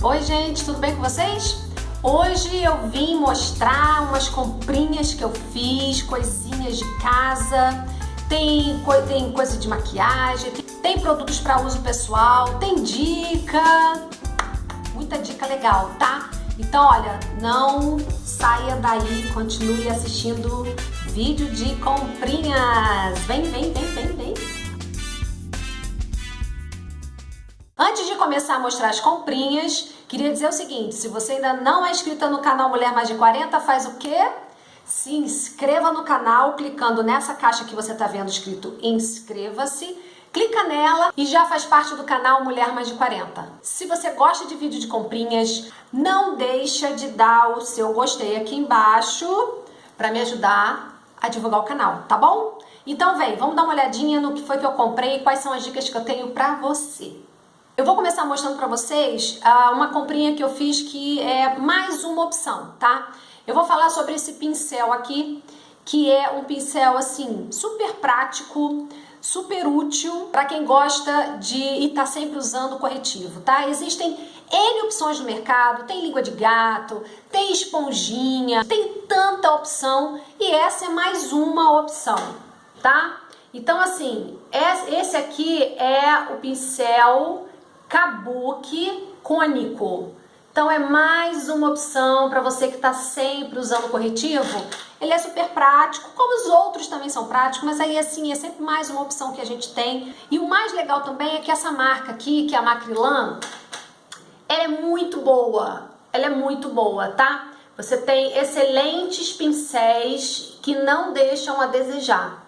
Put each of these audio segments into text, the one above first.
Oi gente, tudo bem com vocês? Hoje eu vim mostrar umas comprinhas que eu fiz, coisinhas de casa, tem, tem coisa de maquiagem, tem produtos para uso pessoal, tem dica, muita dica legal, tá? Então olha, não saia daí, continue assistindo vídeo de comprinhas. Vem, vem, vem, vem, vem. Antes de começar a mostrar as comprinhas, queria dizer o seguinte, se você ainda não é inscrita no canal Mulher Mais de 40, faz o quê? Se inscreva no canal clicando nessa caixa que você está vendo escrito inscreva-se, clica nela e já faz parte do canal Mulher Mais de 40. Se você gosta de vídeo de comprinhas, não deixa de dar o seu gostei aqui embaixo para me ajudar a divulgar o canal, tá bom? Então vem, vamos dar uma olhadinha no que foi que eu comprei e quais são as dicas que eu tenho para você. Eu vou começar mostrando para vocês uh, uma comprinha que eu fiz que é mais uma opção, tá? Eu vou falar sobre esse pincel aqui, que é um pincel assim super prático, super útil para quem gosta de estar tá sempre usando corretivo, tá? Existem N opções no mercado, tem língua de gato, tem esponjinha, tem tanta opção e essa é mais uma opção, tá? Então assim, esse aqui é o pincel kabuki cônico. Então é mais uma opção para você que está sempre usando corretivo. Ele é super prático, como os outros também são práticos, mas aí assim é sempre mais uma opção que a gente tem. E o mais legal também é que essa marca aqui, que é a Macrilan, ela é muito boa. Ela é muito boa, tá? Você tem excelentes pincéis que não deixam a desejar.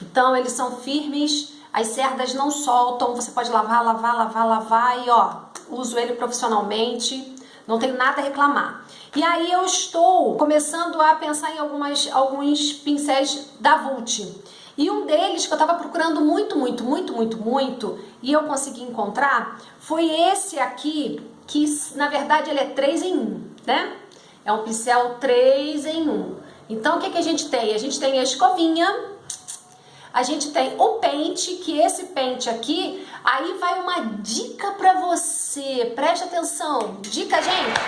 Então eles são firmes, as cerdas não soltam, você pode lavar, lavar, lavar, lavar e ó, uso ele profissionalmente, não tenho nada a reclamar. E aí eu estou começando a pensar em algumas, alguns pincéis da Vult. E um deles que eu estava procurando muito, muito, muito, muito, muito, e eu consegui encontrar, foi esse aqui, que na verdade ele é 3 em 1, né? É um pincel 3 em 1. Então o que, que a gente tem? A gente tem a escovinha, a gente tem o pente, que esse pente aqui, aí vai uma dica pra você, preste atenção, dica gente,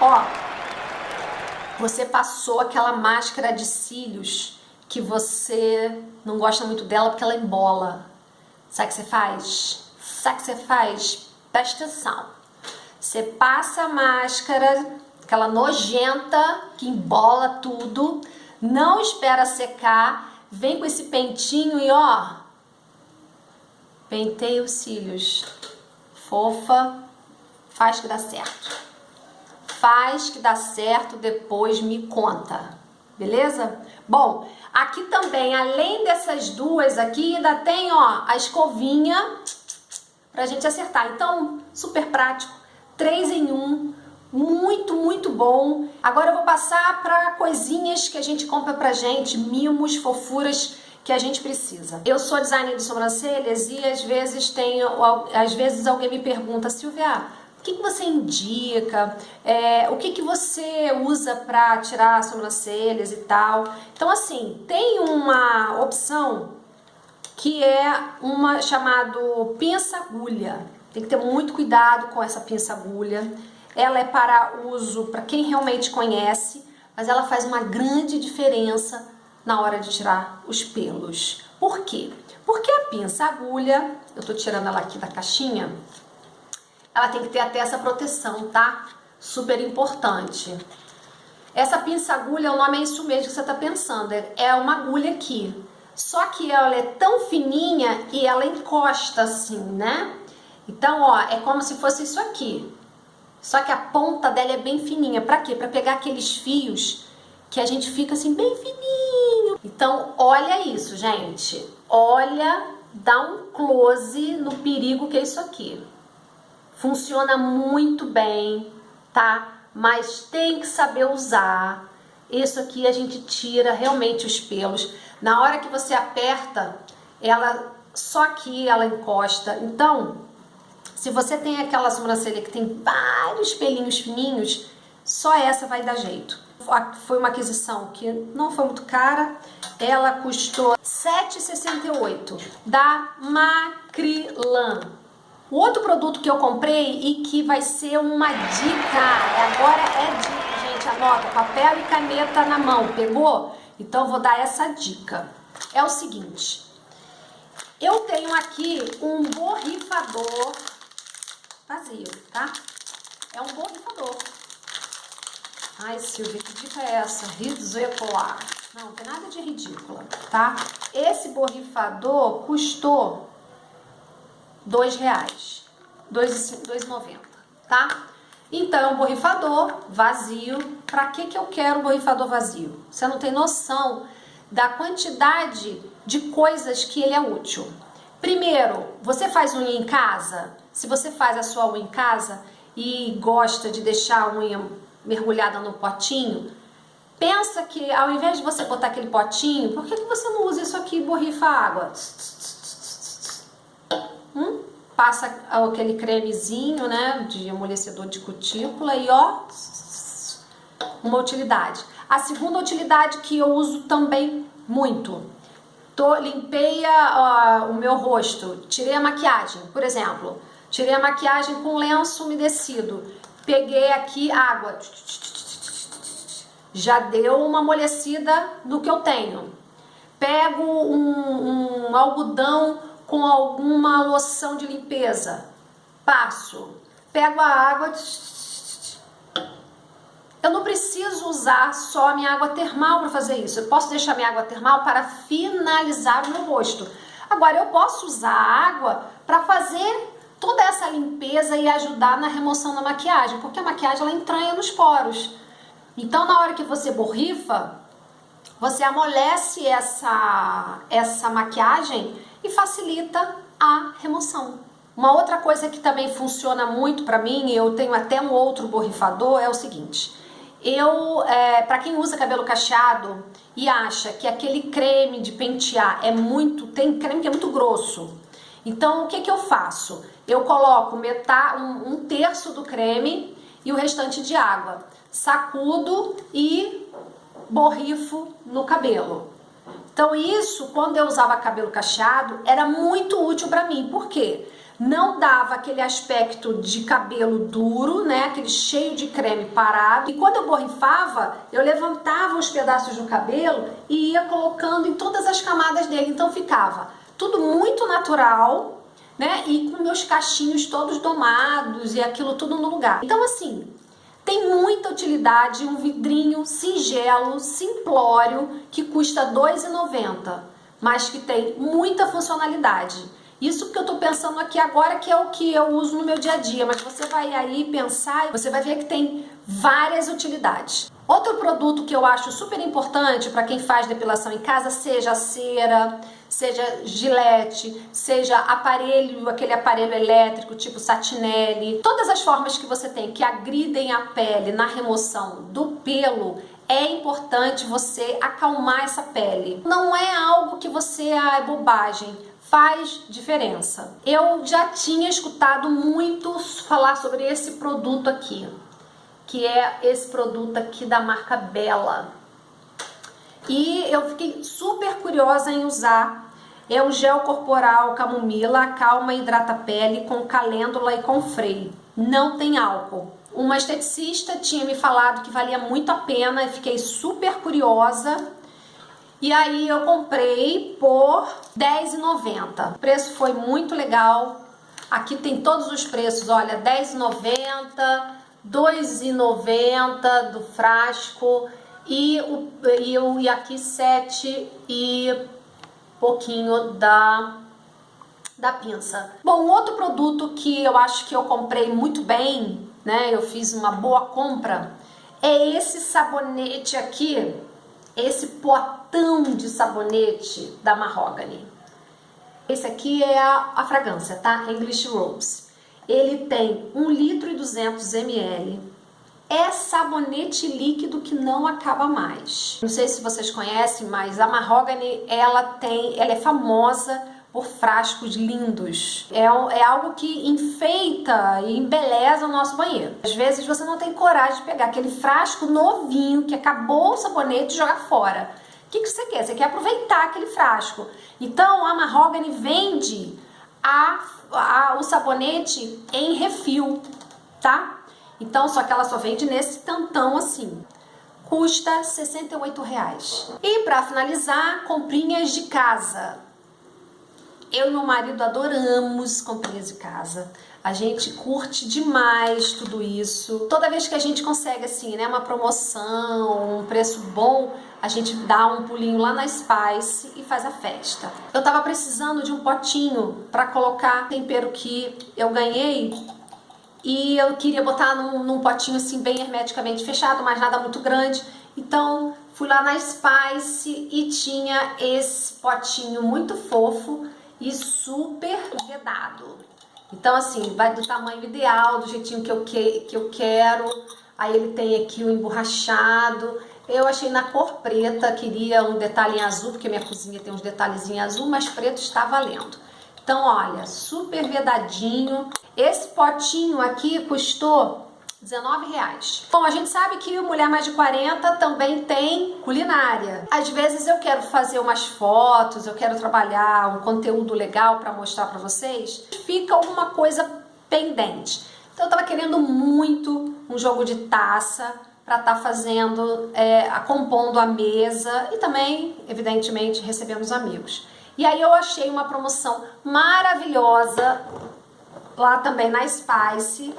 ó, você passou aquela máscara de cílios que você não gosta muito dela porque ela embola, sabe o que você faz? Sabe o que você faz? Presta atenção, você passa a máscara, aquela nojenta que embola tudo, não espera secar, vem com esse pentinho e ó, penteia os cílios. Fofa, faz que dá certo. Faz que dá certo, depois me conta. Beleza? Bom, aqui também, além dessas duas aqui, ainda tem ó, a escovinha pra gente acertar. Então, super prático, três em um, muito, muito bom. Agora eu vou passar para coisinhas que a gente compra pra gente, mimos, fofuras que a gente precisa. Eu sou designer de sobrancelhas e às vezes tenho, às vezes alguém me pergunta, Silvia, o que, que você indica? É, o que, que você usa para tirar sobrancelhas e tal? Então assim, tem uma opção que é uma chamado pinça agulha. Tem que ter muito cuidado com essa pinça agulha ela é para uso para quem realmente conhece, mas ela faz uma grande diferença na hora de tirar os pelos. Por quê? Porque a pinça agulha, eu tô tirando ela aqui da caixinha, ela tem que ter até essa proteção, tá? Super importante. Essa pinça agulha, o nome é isso mesmo que você tá pensando, é uma agulha aqui. Só que ela é tão fininha e ela encosta assim, né? Então, ó, é como se fosse isso aqui. Só que a ponta dela é bem fininha. Pra quê? Pra pegar aqueles fios que a gente fica assim bem fininho. Então, olha isso, gente. Olha, dá um close no perigo que é isso aqui. Funciona muito bem, tá? Mas tem que saber usar. Isso aqui a gente tira realmente os pelos. Na hora que você aperta, ela só aqui ela encosta. Então, se você tem aquela sobrancelha que tem vários pelinhos fininhos, só essa vai dar jeito. Foi uma aquisição que não foi muito cara, ela custou R$ 7,68 da Macrilan. O outro produto que eu comprei e que vai ser uma dica, agora é dica, gente, anota, papel e caneta na mão, pegou? Então vou dar essa dica. É o seguinte, eu tenho aqui um borrifador vazio, tá? É um borrifador. Ai, Silvia, que dica é essa? Ridícula. Não, não tem nada de ridícula, tá? Esse borrifador custou dois reais, dois, dois tá? Então, é borrifador vazio. Pra que que eu quero um borrifador vazio? Você não tem noção da quantidade de coisas que ele é útil. Primeiro, você faz unha em casa? Se você faz a sua unha em casa e gosta de deixar a unha mergulhada no potinho, pensa que ao invés de você botar aquele potinho, por que, que você não usa isso aqui e borrifa água? Hum? Passa aquele cremezinho, né, de amolecedor de cutícula e ó, uma utilidade. A segunda utilidade que eu uso também muito, tô, limpei a, o meu rosto, tirei a maquiagem, por exemplo, tirei a maquiagem com lenço umedecido, peguei aqui água, já deu uma amolecida no que eu tenho. Pego um, um algodão com alguma loção de limpeza, passo, pego a água, eu não preciso usar só a minha água termal para fazer isso. Eu posso deixar minha água termal para finalizar o meu rosto. Agora, eu posso usar a água para fazer toda essa limpeza e ajudar na remoção da maquiagem, porque a maquiagem ela entranha nos poros. Então, na hora que você borrifa, você amolece essa, essa maquiagem e facilita a remoção. Uma outra coisa que também funciona muito para mim, eu tenho até um outro borrifador, é o seguinte. Eu, é, para quem usa cabelo cacheado e acha que aquele creme de pentear é muito, tem creme que é muito grosso. Então, o que que eu faço? Eu coloco metade, um, um terço do creme e o restante de água. Sacudo e borrifo no cabelo. Então isso, quando eu usava cabelo cacheado, era muito útil para mim. Por quê? não dava aquele aspecto de cabelo duro, né, aquele cheio de creme parado. E quando eu borrifava, eu levantava os pedaços do cabelo e ia colocando em todas as camadas dele. Então ficava tudo muito natural, né, e com meus cachinhos todos domados e aquilo tudo no lugar. Então assim, tem muita utilidade, um vidrinho singelo, simplório, que custa R$ 2,90, mas que tem muita funcionalidade. Isso que eu tô pensando aqui agora que é o que eu uso no meu dia a dia, mas você vai aí pensar você vai ver que tem várias utilidades. Outro produto que eu acho super importante para quem faz depilação em casa, seja cera, seja gilete, seja aparelho, aquele aparelho elétrico tipo satinelli, todas as formas que você tem que agridem a pele na remoção do pelo, é importante você acalmar essa pele. Não é algo que você, ah, é bobagem faz diferença. Eu já tinha escutado muito falar sobre esse produto aqui, que é esse produto aqui da marca Bella. E eu fiquei super curiosa em usar. É um gel corporal camomila, calma e hidrata a pele com calêndula e com freio. Não tem álcool. Uma esteticista tinha me falado que valia muito a pena e fiquei super curiosa e aí eu comprei por R$10,90. O preço foi muito legal. Aqui tem todos os preços, olha, R$10,90, R$2,90 do frasco e, o, e, o, e aqui 7 e pouquinho da, da pinça. Bom, outro produto que eu acho que eu comprei muito bem, né, eu fiz uma boa compra, é esse sabonete aqui, esse potão de sabonete da Mahogany. Esse aqui é a, a fragrância, tá? English Rose. Ele tem 1 litro e 200 ml. É sabonete líquido que não acaba mais. Não sei se vocês conhecem, mas a Mahogany, ela tem, ela é famosa por frascos lindos. É, é algo que enfeita e embeleza o nosso banheiro. Às vezes você não tem coragem de pegar aquele frasco novinho que acabou o sabonete e jogar fora. O que, que você quer? Você quer aproveitar aquele frasco. Então a Mahogany vende a, a, o sabonete em refil, tá? Então, só que ela só vende nesse tantão assim. Custa 68 reais. E para finalizar, comprinhas de casa. Eu e meu marido adoramos comprinhas de casa. A gente curte demais tudo isso. Toda vez que a gente consegue assim, né, uma promoção, um preço bom, a gente dá um pulinho lá na Spice e faz a festa. Eu tava precisando de um potinho para colocar tempero que eu ganhei e eu queria botar num, num potinho assim bem hermeticamente fechado, mas nada muito grande. Então fui lá na Spice e tinha esse potinho muito fofo e super vedado. Então, assim, vai do tamanho ideal, do jeitinho que eu, que, que eu quero. Aí ele tem aqui o emborrachado. Eu achei na cor preta, queria um detalhe em azul, porque minha cozinha tem uns detalhes em azul, mas preto está valendo. Então, olha, super vedadinho. Esse potinho aqui custou 19 reais. Bom, a gente sabe que Mulher Mais de 40 também tem culinária. Às vezes eu quero fazer umas fotos, eu quero trabalhar um conteúdo legal para mostrar para vocês. Fica alguma coisa pendente. Então eu tava querendo muito um jogo de taça para estar tá fazendo, é, compondo a mesa e também, evidentemente, recebendo os amigos. E aí eu achei uma promoção maravilhosa lá também na Spice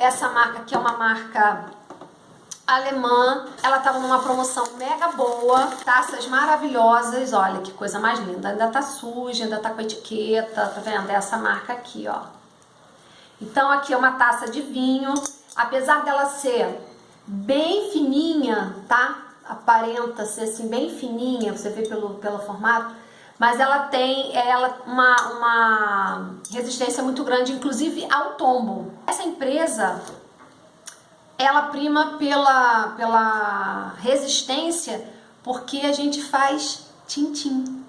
essa marca aqui é uma marca alemã, ela estava numa promoção mega boa, taças maravilhosas, olha que coisa mais linda, ainda tá suja, ainda tá com etiqueta, tá vendo? É essa marca aqui, ó. Então aqui é uma taça de vinho, apesar dela ser bem fininha, tá? Aparenta ser assim bem fininha, você vê pelo, pelo formato, mas ela tem ela uma, uma resistência muito grande, inclusive ao tombo. Essa empresa, ela prima pela, pela resistência porque a gente faz tintim,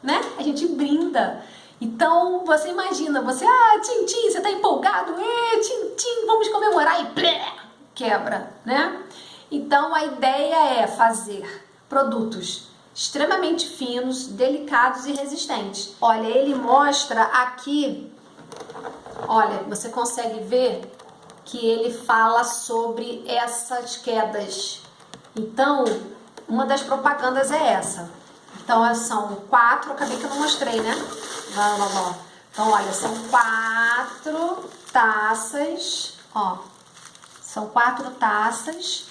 né? A gente brinda. Então, você imagina, você, ah, tintim, você tá empolgado, é, tintim, vamos comemorar e blé, quebra, né? Então, a ideia é fazer produtos extremamente finos, delicados e resistentes. Olha, ele mostra aqui, olha, você consegue ver que ele fala sobre essas quedas. Então, uma das propagandas é essa. Então, são quatro, acabei que eu não mostrei, né? Não, não, não. Então, olha, são quatro taças, ó. São quatro taças.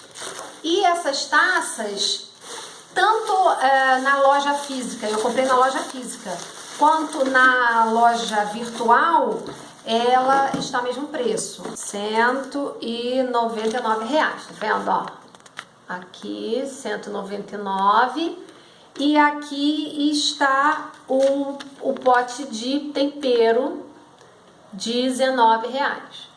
E essas taças tanto é, na loja física, eu comprei na loja física, quanto na loja virtual, ela está ao mesmo preço, 199 reais, tá vendo, ó? Aqui, 199 e aqui está o, o pote de tempero de 19 reais.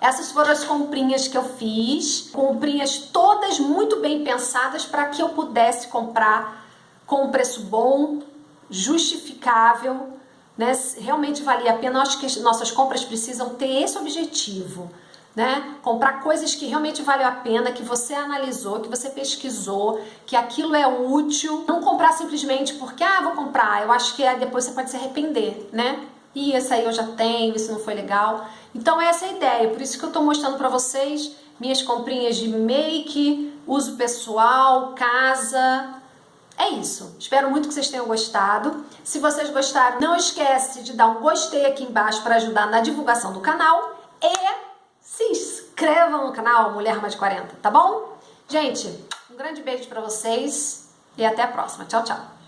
Essas foram as comprinhas que eu fiz, comprinhas todas muito bem pensadas para que eu pudesse comprar com um preço bom, justificável, né? Realmente valia a pena. Acho que nossas compras precisam ter esse objetivo. Né? Comprar coisas que realmente valem a pena, que você analisou, que você pesquisou, que aquilo é útil. Não comprar simplesmente porque, ah, vou comprar. Eu acho que depois você pode se arrepender, né? E esse aí eu já tenho, isso não foi legal. Então essa é a ideia, por isso que eu estou mostrando para vocês minhas comprinhas de make, uso pessoal, casa. É isso. Espero muito que vocês tenham gostado. Se vocês gostaram, não esquece de dar um gostei aqui embaixo para ajudar na divulgação do canal e se inscrevam no canal Mulher Mais de 40, tá bom? Gente, um grande beijo para vocês e até a próxima. Tchau, tchau.